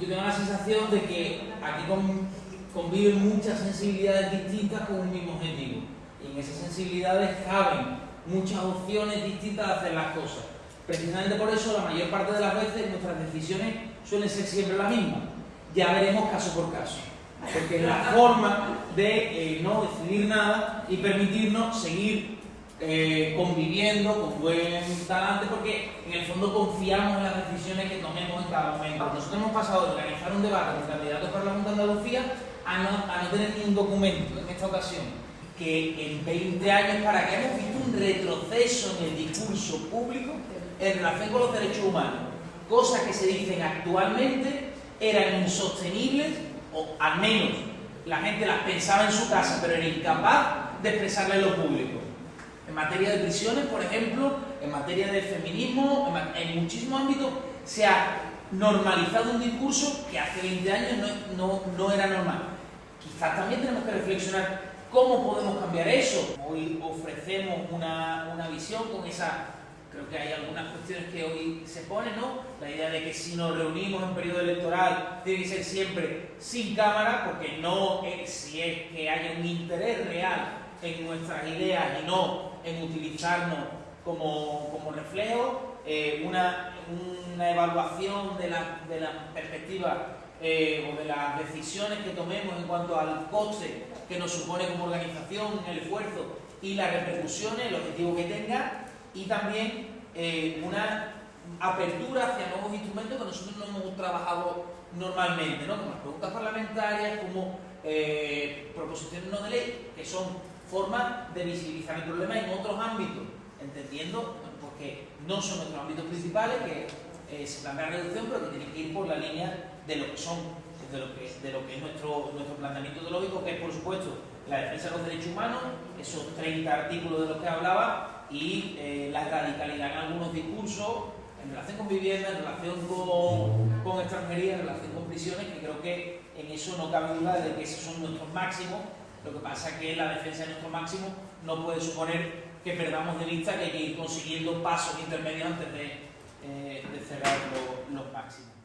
yo tengo la sensación de que aquí conviven muchas sensibilidades distintas con un mismo objetivo. Y en esas sensibilidades caben muchas opciones distintas de hacer las cosas. Precisamente por eso, la mayor parte de las veces nuestras decisiones suelen ser siempre las mismas. Ya veremos caso por caso. Porque es la forma de eh, no decidir nada y permitirnos seguir eh, conviviendo con buen talante, porque en el fondo confiamos en las decisiones que tomemos en cada momento. Nosotros hemos pasado de organizar un debate con candidatos para la Junta de Andalucía a no, a no tener ningún documento en esta ocasión. Que en 20 años, para que hemos visto un retroceso en el discurso público en relación con los derechos humanos. Cosas que se dicen actualmente eran insostenibles, o al menos la gente las pensaba en su casa, pero era incapaz de expresarlas en lo público en materia de prisiones, por ejemplo, en materia de feminismo, en, muchísimos ámbitos se ha normalizado un discurso que hace 20 años no, era normal. Quizás también tenemos que reflexionar cómo podemos cambiar eso. Hoy ofrecemos una, una visión con esa creo que hay algunas cuestiones que hoy se ponen, ¿no? La idea de que si nos reunimos en periodo electoral que ser siempre sin cámara, porque no es, si es que haya un interés real en nuestras ideas y no en utilizarnos como, reflejo, eh, una, evaluación de la, de perspectiva eh, o de las decisiones que tomemos en cuanto al coste que nos supone como organización, el esfuerzo y las repercusiones, el objetivo que tenga, y también eh, una apertura hacia nuevos instrumentos que nosotros no hemos trabajado normalmente, ¿no? como las preguntas parlamentarias, como proposiciones no de ley, que son forma de visibilizar el problema en otros ámbitos, entendiendo porque no son nuestros ámbitos principales, que se plantea reducción, pero que tienen que ir por la línea de lo que son, de lo que, de lo que es nuestro, nuestro planteamiento ideológico, que es por supuesto la defensa de los derechos humanos, esos 30 artículos de los que hablaba, y eh, la radicalidad en algunos discursos en relación con vivienda, en relación con, con extranjería, en relación con prisiones, que creo que en eso no cabe duda de que esos son nuestros máximos lo que pasa es que la defensa de nuestro máximo no puede suponer que perdamos de vista que hay que ir consiguiendo pasos intermedios antes de, eh, cerrar los máximos.